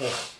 Ugh.